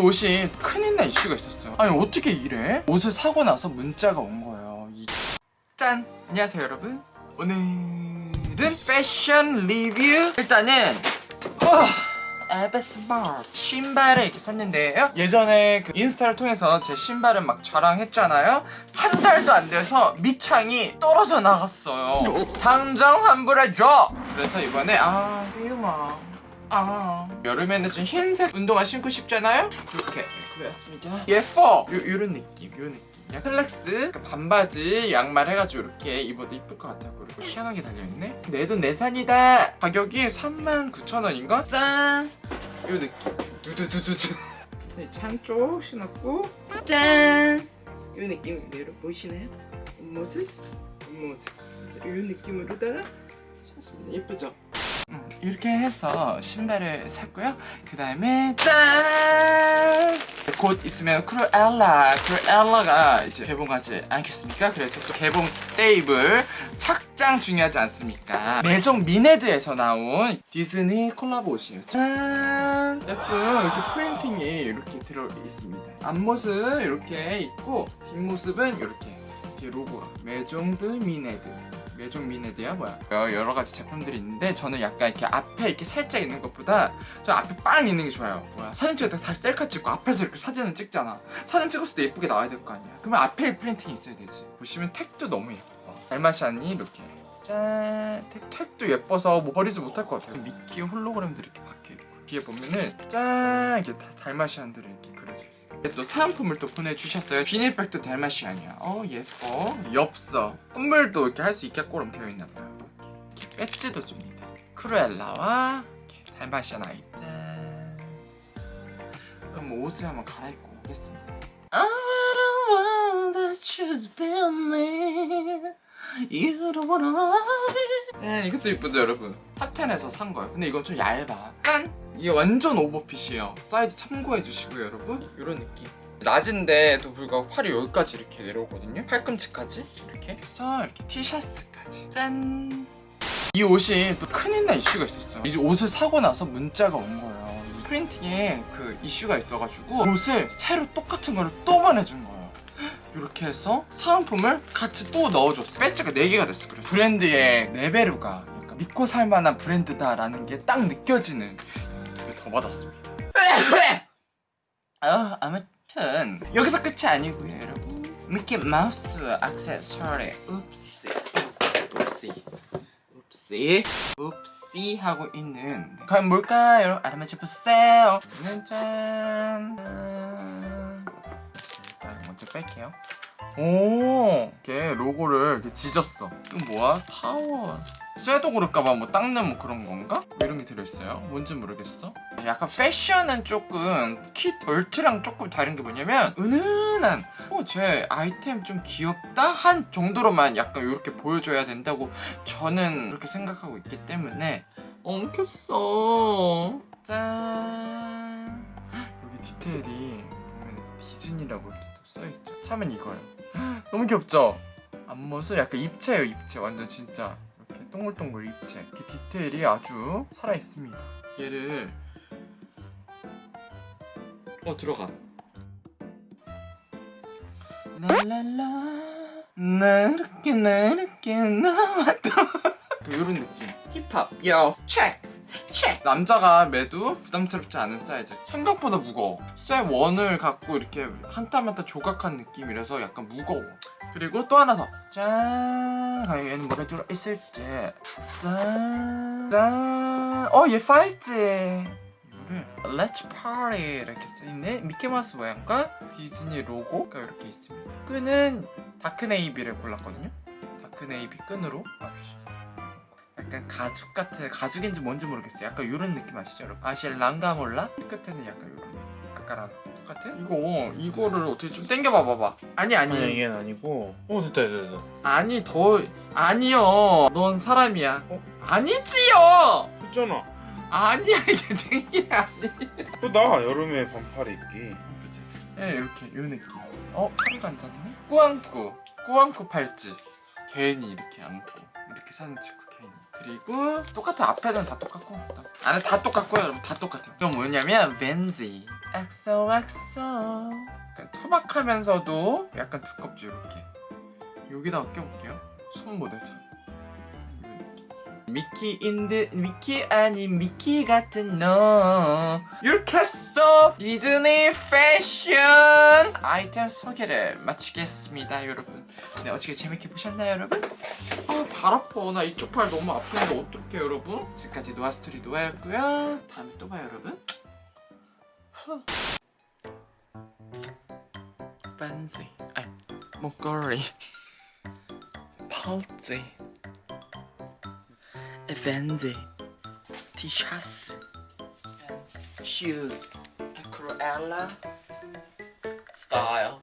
옷이 큰일 날 이슈가 있었어요. 아니 어떻게 이래? 옷을 사고 나서 문자가 온 거예요. 이... 짠! 안녕하세요 여러분. 오늘은 패션 리뷰! 일단은 어, 에베스마트 신발을 이렇게 샀는데요. 예전에 그 인스타를 통해서 제 신발을 막 자랑했잖아요. 한 달도 안 돼서 밑창이 떨어져 나갔어요. 당장 환불해줘! 그래서 이번에 아 비우마 아. 여름에는 좀 흰색 운동화 신고 싶잖아요? 이렇게 구했습니다. 예뻐 요, 요런 느낌 요 느낌 그냥 슬랙스 그 반바지 양말 해가지고 이렇게 입어도 이쁠 것 같아요 그리고 희한하게 달려있네. 내 돈 내산이다! 가격이 39,000원인가? 짠! 요 느낌. 두두두두두. 한쪽 신었고 짠! 요 느낌인데 여러분 보이시나요? 겉모습 그래서 요 느낌으로다가 샀습니다. 예쁘죠? 음, 이렇게 해서 신발을 샀고요 그 다음에 짠! 곧 있으면 크루엘라 크루엘라가 이제 개봉하지 않겠습니까? 그래서 또 개봉 테이블 착장 중요하지 않습니까? 메종 미네드에서 나온 디즈니 콜라보 옷이에요 짠! 예쁜 이렇게 프린팅이 이렇게 들어 있습니다 앞모습 이렇게 있고 뒷모습은 이렇게 로고가 메종드 미네드. 메종 미네드야? 뭐야? 여러 가지 제품들이 있는데 저는 약간 이렇게 앞에 이렇게 살짝 있는 것보다 저 앞에 빵 있는 게 좋아요. 뭐야? 사진 찍을 때다 셀카 찍고 앞에서 이렇게 사진을 찍잖아. 사진 찍었을 때 예쁘게 나와야 될 거 아니야. 그러면 앞에 프린팅이 있어야 되지. 보시면 택도 너무 예뻐. 달마시안이 이렇게. 짠! 택, 택도 예뻐서 뭐 버리지 못할 것 같아요. 미키 홀로그램들이 이렇게 박혀있고 뒤에 보면은 짠! 이렇게 다 달마시안들이 이렇게 그려져 있어요. 또 사은품을 또 보내주셨어요. 비닐백도 달마시안이야. 어 예뻐. 엽서. 선물도 이렇게 할 수 있게끔 되어 있나봐요. 이렇게 배지도 줍니다. 크루엘라와 이렇게 달마시안 아이 짠 그럼 옷을 한번 갈아입고 오겠습니다. 짠! 이것도 이쁘죠 여러분? 탑텐에서 산 거예요. 근데 이건 좀 얇아. 짠 이게 완전 오버핏이에요. 사이즈 참고해 주시고요 여러분. 이런 느낌. 낮은데도 불구하고 팔이 여기까지 이렇게 내려오거든요. 팔꿈치까지 이렇게 해서 이렇게 티셔츠까지. 짠! 이 옷이 또 큰일 날 이슈가 있었어요. 이 옷을 사고 나서 문자가 온 거예요. 이 printing에 그 이슈가 있어가지고 옷을 새로 똑같은 거를 또 보내준 거예요. 이렇게 해서 사은품을 같이 또 넣어줬어 배지가 4개가 됐어 그래서. 브랜드의 レベル가 믿고 살만한 브랜드다라는 게 딱 느껴지는 두 개 더 받았습니다. 어, 아무튼 여기서 끝이 아니고요 여러분. 미키 마우스 액세서리 읍시 읍시 읍시 읍시 하고 있는 네. 과연 뭘까요? 알아맞혀 보세요. 짠 먼저 뺄게요. 오 이렇게 로고를 이렇게 지졌어. 이건 뭐야? 타워 쇠도 고를까봐 뭐 닦는 뭐 그런 건가? 뭐 이런 게 들어있어요. 뭔지 모르겠어. 약간 패션은 조금 키 덜트랑 조금 다른 게 뭐냐면 은은한. 어, 제 아이템 좀 귀엽다? 한 정도로만 약간 이렇게 보여줘야 된다고 저는 그렇게 생각하고 있기 때문에 엉켰어. 짠. 여기 디테일이 보면 디즈니라고 이렇게 또 써있죠. 참은 이거예요. 너무 귀엽죠? 앞모습? 약간 입체예요 입체. 완전 진짜 동글동글 입체 이렇게 디테일이 아주 살아있습니다. 얘를 어 들어가. 랄랄라 나 이렇게 나 이렇게 나왔다 이런 느낌. 힙합 yo check check 남자가 매도 부담스럽지 않은 사이즈. 생각보다 무거워. 쇠 원을 갖고 이렇게 한땀 한땀 조각한 느낌이라서 약간 무거워. 그리고 또 하나 더짠! 과연 얘는 뭐가 들어있을 때짠짠어얘 팔찌. Let's Party 이렇게 써있는 미키마우스 모양과 디즈니 로고가 이렇게 있습니다. 끈은 다크네이비를 골랐거든요. 다크네이비 끈으로. 약간 가죽 같은 가죽인지 뭔지 모르겠어요. 약간 이런 느낌 아시죠 여러분? 아실 랑가몰라? 끝에는 약간 이런 아까랑 똑같은? 이거 이거를 어떻게 좀 당겨봐 봐봐. 아니 아니. 아니 이게 아니고. 오 됐다 됐다 됐다. 아니 더 아니요. 넌 사람이야. 어? 아니지요! 했잖아. 아니야 이게 되게 아니 또나 여름에 반팔 입기. 그치. 예 이렇게 요 느낌. 어? 팔을 앉았네? 꾸안꾸. 꾸안꾸 팔찌. 괜히 이렇게 안고 찍고 괜히 그리고 똑같아. 앞에는 다 똑같고. 안에 다 똑같고요 여러분. 다 똑같아요. 이건 뭐냐면 벤지. XOXO 약간 투박하면서도 약간 두껍죠 이렇게. 여기다가 껴볼게요. 손 모델처럼. 미키 인드 미키 아닌 미키 같은 너. 해서 디즈니 패션 아이템 소개를 마치겠습니다 여러분. 네 어떻게 재밌게 보셨나요 여러분? 아발 아파. 나 이쪽 팔 너무 아픈데 어떡해 여러분? 지금까지 노아스토리 노아였고요. 다음에 또 봐요 여러분. 반지. 아니 목걸이. 팔찌 Evenze, t-shirts, shoes, Cruella style.